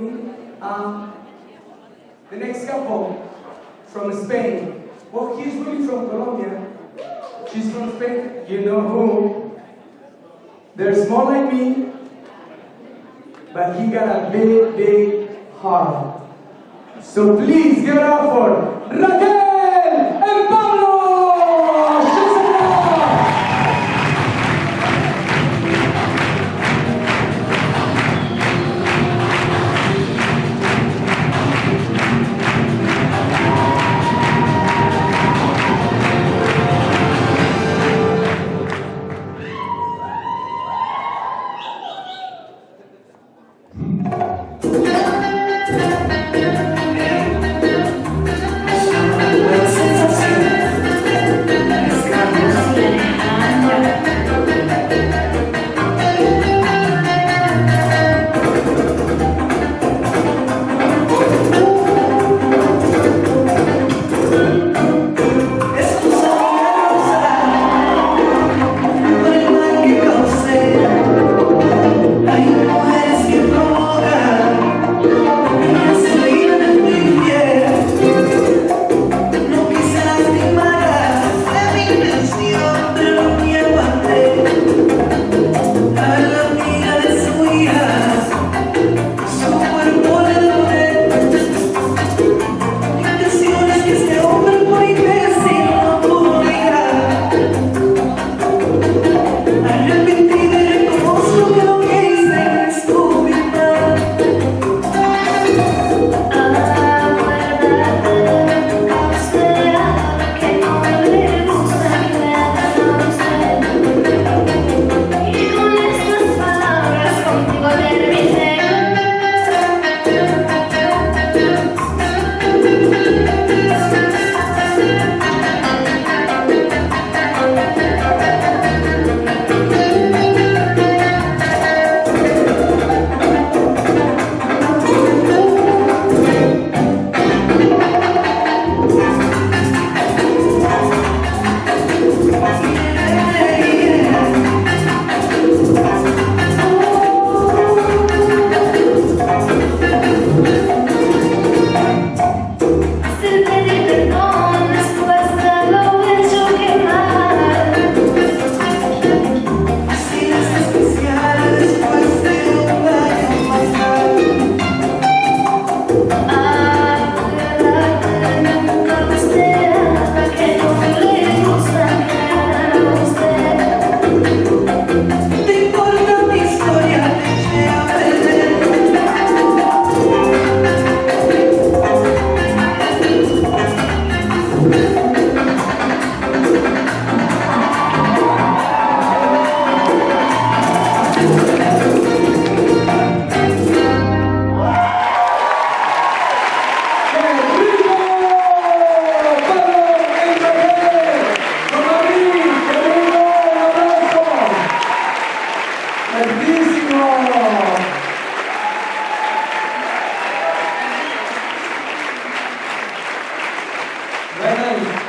me. Um, the next couple from Spain. Well, he's really from Colombia. She's from Spain. You know who? They're small like me, but he got a big, big heart. So please give it up for Raquel! Amém.